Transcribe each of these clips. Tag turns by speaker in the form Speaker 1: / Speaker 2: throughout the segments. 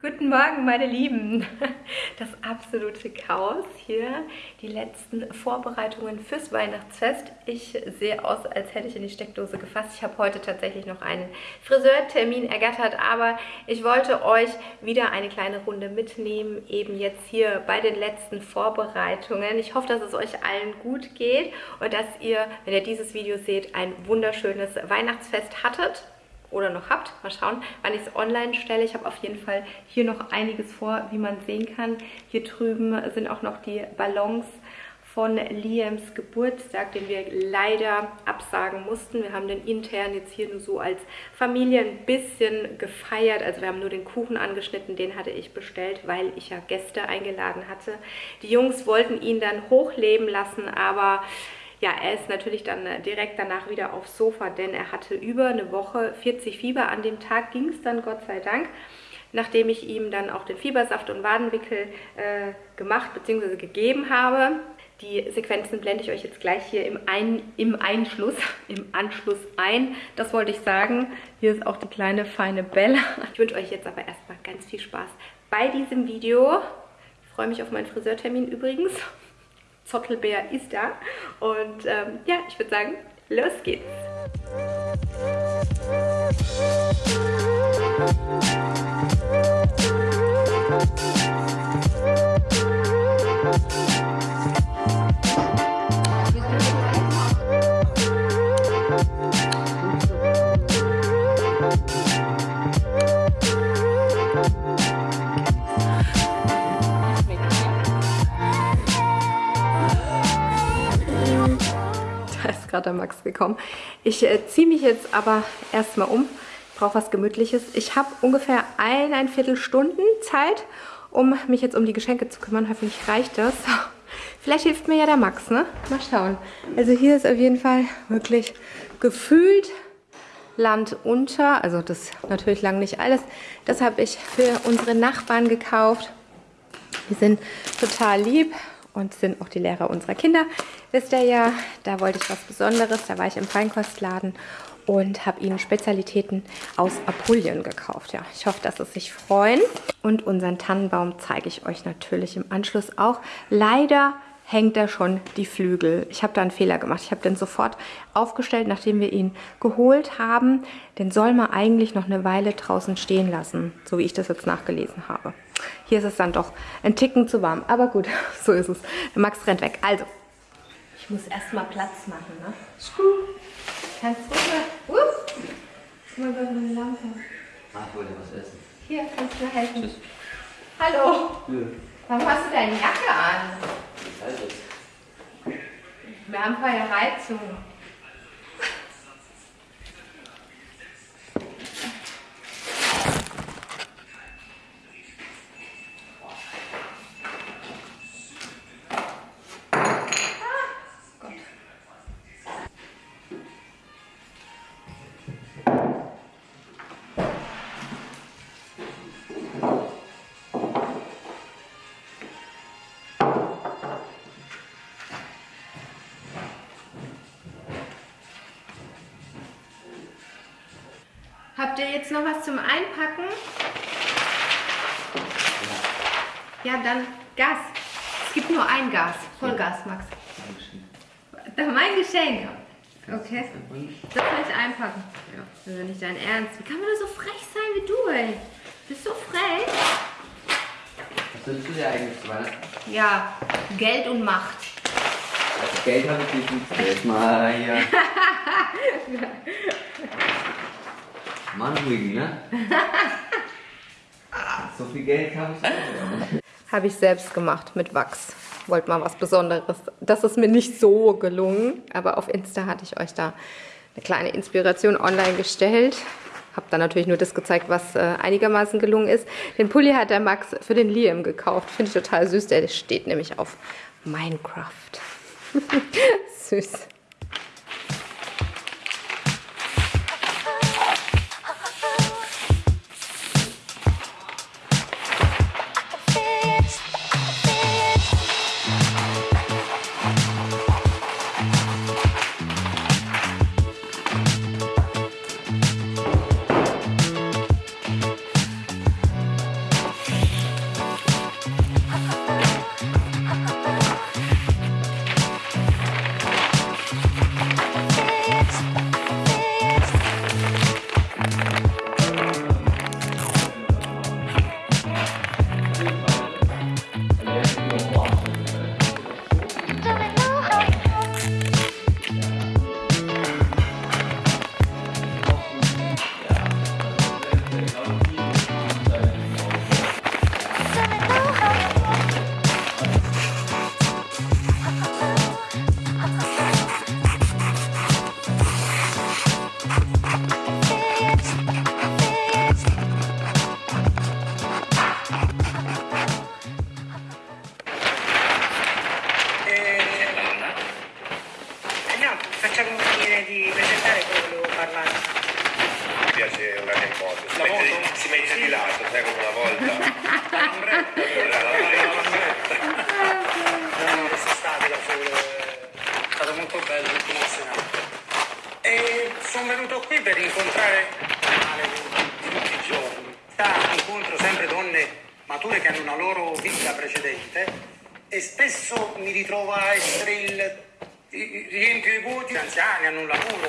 Speaker 1: Guten Morgen, meine Lieben. Das absolute Chaos hier. Die letzten Vorbereitungen fürs Weihnachtsfest. Ich sehe aus, als hätte ich in die Steckdose gefasst. Ich habe heute tatsächlich noch einen Friseurtermin ergattert, aber ich wollte euch wieder eine kleine Runde mitnehmen, eben jetzt hier bei den letzten Vorbereitungen. Ich hoffe, dass es euch allen gut geht und dass ihr, wenn ihr dieses Video seht, ein wunderschönes Weihnachtsfest hattet oder noch habt. Mal schauen, wann ich es online stelle. Ich habe auf jeden Fall hier noch einiges vor, wie man sehen kann. Hier drüben sind auch noch die Ballons von Liams Geburtstag, den wir leider absagen mussten. Wir haben den intern jetzt hier nur so als Familie ein bisschen gefeiert. Also wir haben nur den Kuchen angeschnitten, den hatte ich bestellt, weil ich ja Gäste eingeladen hatte. Die Jungs wollten ihn dann hochleben lassen, aber ja, er ist natürlich dann äh, direkt danach wieder aufs Sofa, denn er hatte über eine Woche 40 Fieber. An dem Tag ging es dann, Gott sei Dank, nachdem ich ihm dann auch den Fiebersaft und Wadenwickel äh, gemacht bzw. gegeben habe. Die Sequenzen blende ich euch jetzt gleich hier im, ein, im Einschluss, im Anschluss ein. Das wollte ich sagen. Hier ist auch die kleine feine Bella. Ich wünsche euch jetzt aber erstmal ganz viel Spaß bei diesem Video. Ich freue mich auf meinen Friseurtermin übrigens. Zottelbär ist da. Und ähm, ja, ich würde sagen, los geht's. gerade der Max gekommen. Ich äh, ziehe mich jetzt aber erstmal um. Ich brauche was Gemütliches. Ich habe ungefähr eineinviertel Stunden Zeit, um mich jetzt um die Geschenke zu kümmern. Hoffentlich reicht das. Vielleicht hilft mir ja der Max, ne? Mal schauen. Also hier ist auf jeden Fall wirklich gefühlt Land unter. Also das ist natürlich lang nicht alles. Das habe ich für unsere Nachbarn gekauft. Die sind total lieb und sind auch die Lehrer unserer Kinder. Wisst ihr ja, da wollte ich was Besonderes. Da war ich im Feinkostladen und habe ihnen Spezialitäten aus Apulien gekauft. Ja, ich hoffe, dass sie sich freuen. Und unseren Tannenbaum zeige ich euch natürlich im Anschluss auch. Leider hängt da schon die Flügel. Ich habe da einen Fehler gemacht. Ich habe den sofort aufgestellt, nachdem wir ihn geholt haben. Den soll man eigentlich noch eine Weile draußen stehen lassen, so wie ich das jetzt nachgelesen habe. Hier ist es dann doch ein Ticken zu warm. Aber gut, so ist es. Max rennt weg. Also, ich muss erstmal Platz machen, ne? Kannst du mal... Uh, mal bei meiner Lampe.
Speaker 2: Ah, ich wollte was essen.
Speaker 1: Hier, kannst du mir helfen. Tschüss. Hallo. Ja. Warum hast du deine Jacke an? Wir haben keine Habt ihr jetzt noch was zum Einpacken? Ja, dann Gas. Es gibt nur ein Gas. Vollgas, Max. Das ist mein Geschenk. Okay. Das kann ich einpacken. Ja. Das ist nicht dein Ernst. Wie kann man da so frech sein wie du, ey? Du bist so frech.
Speaker 2: Was wünschst du dir eigentlich zu Weihnachten?
Speaker 1: Ja, Geld und Macht.
Speaker 2: Also Geld habe ich nicht. Jetzt mal hier. Mann, ruhig, ne? so viel Geld habe ich.
Speaker 1: Habe ich selbst gemacht mit Wachs. Wollte mal was Besonderes. Das ist mir nicht so gelungen, aber auf Insta hatte ich euch da eine kleine Inspiration online gestellt. Habe dann natürlich nur das gezeigt, was äh, einigermaßen gelungen ist. Den Pulli hat der Max für den Liam gekauft. Finde ich total süß. Der steht nämlich auf Minecraft. süß.
Speaker 3: sai come una volta. La Lambretta, la lambretta. Quest'estate da solo eh, è stato molto bello, molto emozionante. E sono venuto qui per incontrare Ale tutti i giorni. Incontro sempre donne mature che hanno una loro vita precedente e spesso mi ritrovo a essere il riempio i voti, gli anziani hanno un lavoro,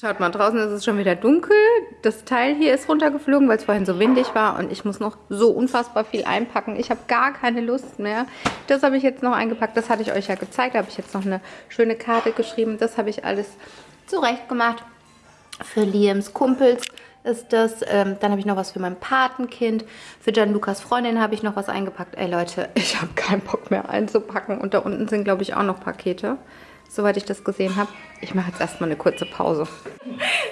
Speaker 1: Schaut mal, draußen ist es schon wieder dunkel. Das Teil hier ist runtergeflogen, weil es vorhin so windig war. Und ich muss noch so unfassbar viel einpacken. Ich habe gar keine Lust mehr. Das habe ich jetzt noch eingepackt. Das hatte ich euch ja gezeigt. Da habe ich jetzt noch eine schöne Karte geschrieben. Das habe ich alles zurecht gemacht. Für Liams Kumpels ist das. Ähm, dann habe ich noch was für mein Patenkind. Für Gianlucas Freundin habe ich noch was eingepackt. Ey Leute, ich habe keinen Bock mehr einzupacken. Und da unten sind, glaube ich, auch noch Pakete. Soweit ich das gesehen habe. Ich mache jetzt erstmal eine kurze Pause.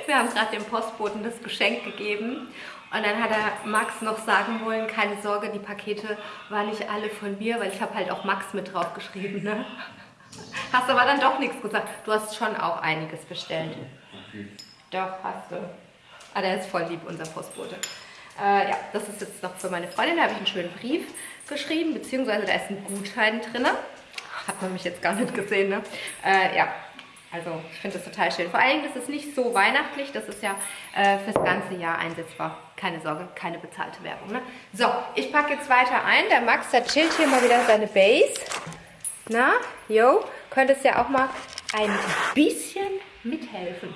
Speaker 1: Wir haben gerade dem Postboten das Geschenk gegeben. Und dann hat er Max noch sagen wollen, keine Sorge, die Pakete waren nicht alle von mir, weil ich habe halt auch Max mit drauf geschrieben. Ne? Hast aber dann doch nichts gesagt. Du hast schon auch einiges bestellt. Doch, hast du. Ah, der ist voll lieb, unser Postbote. Äh, ja, das ist jetzt noch für meine Freundin. Da habe ich einen schönen Brief geschrieben, beziehungsweise da ist ein Gutschein drin. Hat man mich jetzt gar nicht gesehen, ne? Äh, ja, also ich finde das total schön. Vor allen Dingen, das ist nicht so weihnachtlich, das ist ja äh, fürs ganze Jahr einsetzbar. Keine Sorge, keine bezahlte Werbung. Ne? So, ich packe jetzt weiter ein. Der Max, der chillt hier mal wieder seine Base. Na, jo, könntest ja auch mal ein bisschen mithelfen.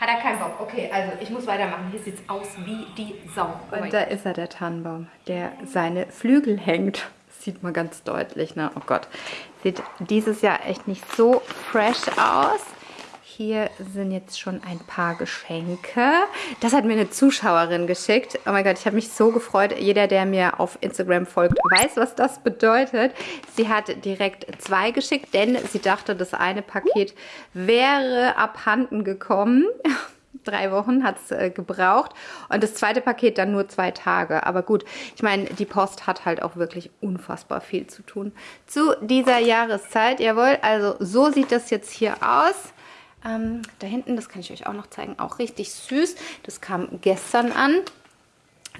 Speaker 1: Hat er keinen Bock. Okay, also ich muss weitermachen. Hier sieht es aus wie die Sau. Oh Und da ist er, der Tannenbaum, der seine Flügel hängt. Sieht man ganz deutlich, ne? Oh Gott. Sieht dieses Jahr echt nicht so fresh aus. Hier sind jetzt schon ein paar Geschenke. Das hat mir eine Zuschauerin geschickt. Oh mein Gott, ich habe mich so gefreut. Jeder, der mir auf Instagram folgt, weiß, was das bedeutet. Sie hat direkt zwei geschickt, denn sie dachte, das eine Paket wäre abhanden gekommen. Drei Wochen hat es äh, gebraucht und das zweite Paket dann nur zwei Tage. Aber gut, ich meine, die Post hat halt auch wirklich unfassbar viel zu tun zu dieser Jahreszeit. Jawohl, also so sieht das jetzt hier aus. Ähm, da hinten, das kann ich euch auch noch zeigen, auch richtig süß. Das kam gestern an.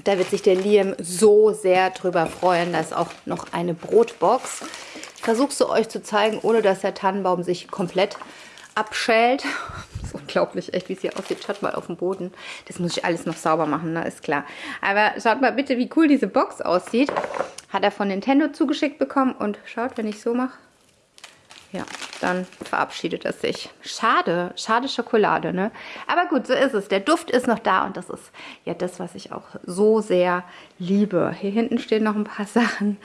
Speaker 1: Da wird sich der Liam so sehr drüber freuen. Da ist auch noch eine Brotbox. Ich versuche es euch zu zeigen, ohne dass der Tannenbaum sich komplett abschält. Das ist unglaublich, echt, wie es hier aussieht. Schaut mal auf dem Boden. Das muss ich alles noch sauber machen, ne? ist klar. Aber schaut mal bitte, wie cool diese Box aussieht. Hat er von Nintendo zugeschickt bekommen. Und schaut, wenn ich so mache, ja, dann verabschiedet es sich. Schade, schade Schokolade, ne? Aber gut, so ist es. Der Duft ist noch da und das ist ja das, was ich auch so sehr liebe. Hier hinten stehen noch ein paar Sachen.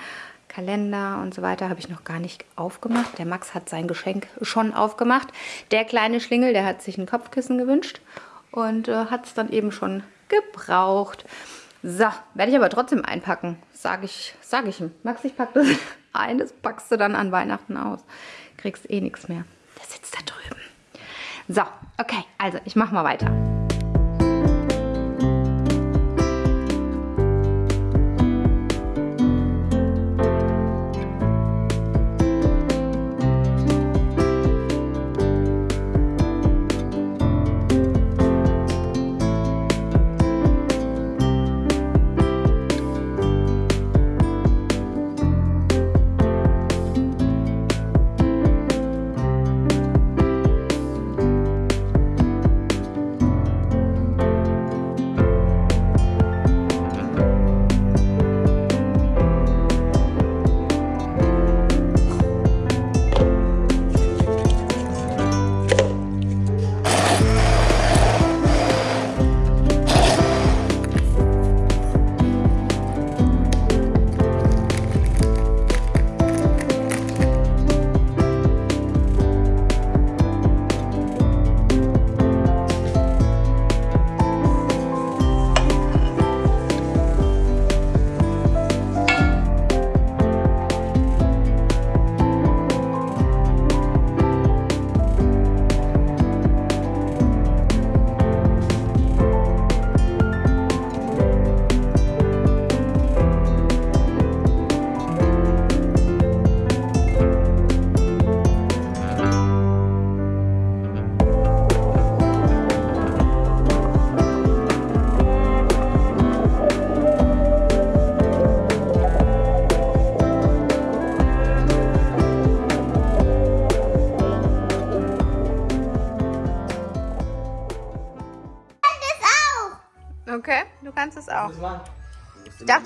Speaker 1: Kalender und so weiter habe ich noch gar nicht aufgemacht. Der Max hat sein Geschenk schon aufgemacht. Der kleine Schlingel, der hat sich ein Kopfkissen gewünscht und äh, hat es dann eben schon gebraucht. So, werde ich aber trotzdem einpacken. Sage ich, sag ich ihm. Max, ich packe das ein, das packst du dann an Weihnachten aus. Kriegst eh nichts mehr. Der sitzt da drüben. So, okay, also ich mache mal weiter.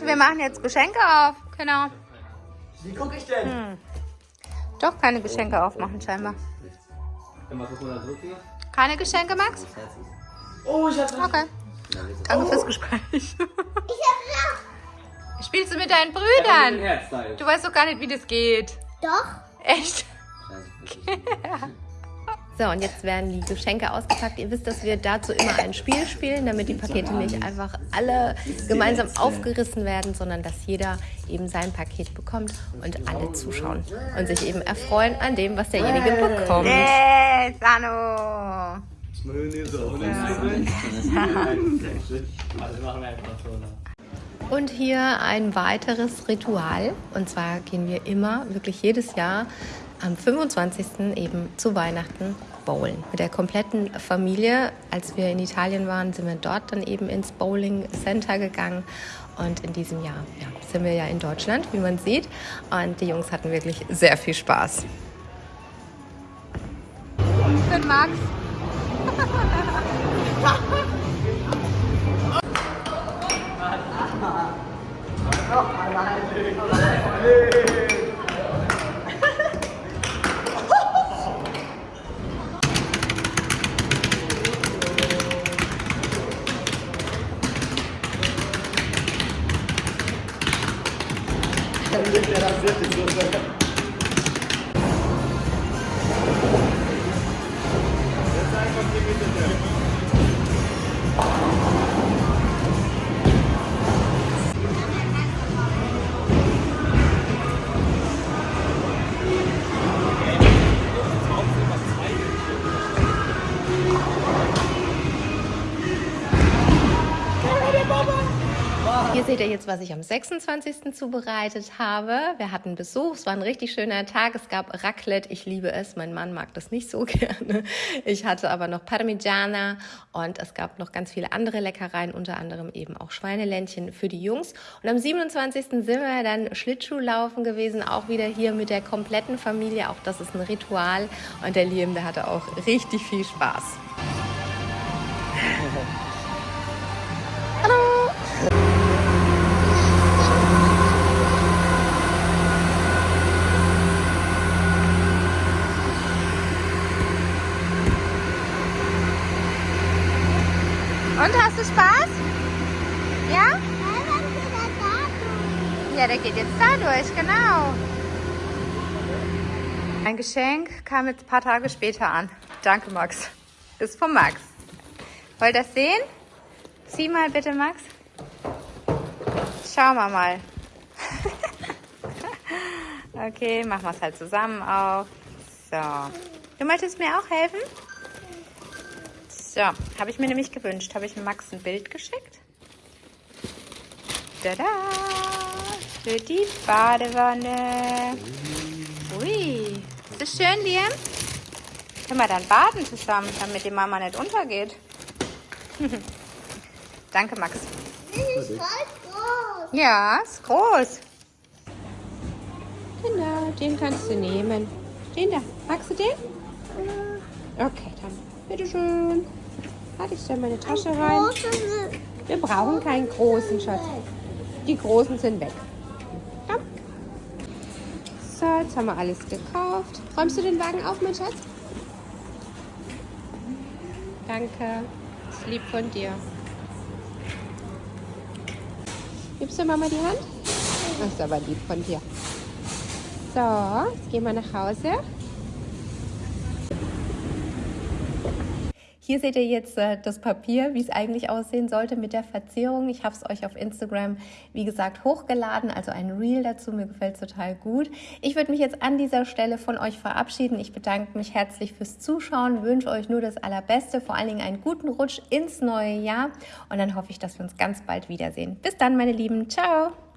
Speaker 1: Wir machen jetzt Geschenke auf. Genau.
Speaker 4: Wie gucke ich denn?
Speaker 1: Hm. Doch keine Geschenke aufmachen, scheinbar. Keine Geschenke, Max?
Speaker 4: Oh, ich hab's.
Speaker 1: Okay. Danke fürs Gespräch. Ich hab Spielst du mit deinen Brüdern? Du weißt doch gar nicht, wie das geht.
Speaker 5: Doch.
Speaker 1: Echt? So, und jetzt werden die Geschenke ausgepackt. Ihr wisst, dass wir dazu immer ein Spiel spielen, damit die Pakete nicht einfach alle gemeinsam aufgerissen werden, sondern dass jeder eben sein Paket bekommt und alle zuschauen und sich eben erfreuen an dem, was derjenige bekommt. Hey, Sano! Und hier ein weiteres Ritual. Und zwar gehen wir immer, wirklich jedes Jahr, am 25. eben zu Weihnachten bowlen. Mit der kompletten Familie. Als wir in Italien waren, sind wir dort dann eben ins Bowling Center gegangen. Und in diesem Jahr ja, sind wir ja in Deutschland, wie man sieht. Und die Jungs hatten wirklich sehr viel Spaß. Für Max. teraz wiecie, kurde. Jest tak, jak nie wiecie, ihr jetzt, was ich am 26. zubereitet habe. Wir hatten Besuch, es war ein richtig schöner Tag. Es gab Raclette, ich liebe es. Mein Mann mag das nicht so gerne. Ich hatte aber noch Parmigiana und es gab noch ganz viele andere Leckereien, unter anderem eben auch Schweineländchen für die Jungs. Und am 27. sind wir dann Schlittschuhlaufen gewesen, auch wieder hier mit der kompletten Familie. Auch das ist ein Ritual und der Liam, der hatte auch richtig viel Spaß. Du Spaß? Ja? Ja, der geht jetzt da durch, genau. Ein Geschenk kam jetzt ein paar Tage später an. Danke, Max. Ist von Max. Wollt ihr das sehen? Sieh mal bitte, Max. Schauen wir mal. okay, machen wir es halt zusammen auf. So. Du möchtest mir auch helfen? So, habe ich mir nämlich gewünscht. Habe ich Max ein Bild geschickt. Tada! Für die Badewanne. Ui. Ist das schön, Liam? Können wir dann baden zusammen, damit die Mama nicht untergeht? Danke, Max.
Speaker 5: Das ist voll groß.
Speaker 1: Ja, ist groß. Genau, den kannst du nehmen. Den da. Magst du den? Okay, dann bitteschön. Warte, ich stelle meine Tasche rein. Wir brauchen keinen großen, Schatz. Die großen sind weg. Komm. So, jetzt haben wir alles gekauft. Räumst du den Wagen auf, mein Schatz? Danke. Das ist lieb von dir. Gibst du Mama die Hand? Das ist aber lieb von dir. So, jetzt gehen wir nach Hause. Hier seht ihr jetzt äh, das Papier, wie es eigentlich aussehen sollte mit der Verzierung. Ich habe es euch auf Instagram, wie gesagt, hochgeladen, also ein Reel dazu. Mir gefällt es total gut. Ich würde mich jetzt an dieser Stelle von euch verabschieden. Ich bedanke mich herzlich fürs Zuschauen, wünsche euch nur das Allerbeste, vor allen Dingen einen guten Rutsch ins neue Jahr und dann hoffe ich, dass wir uns ganz bald wiedersehen. Bis dann, meine Lieben. Ciao!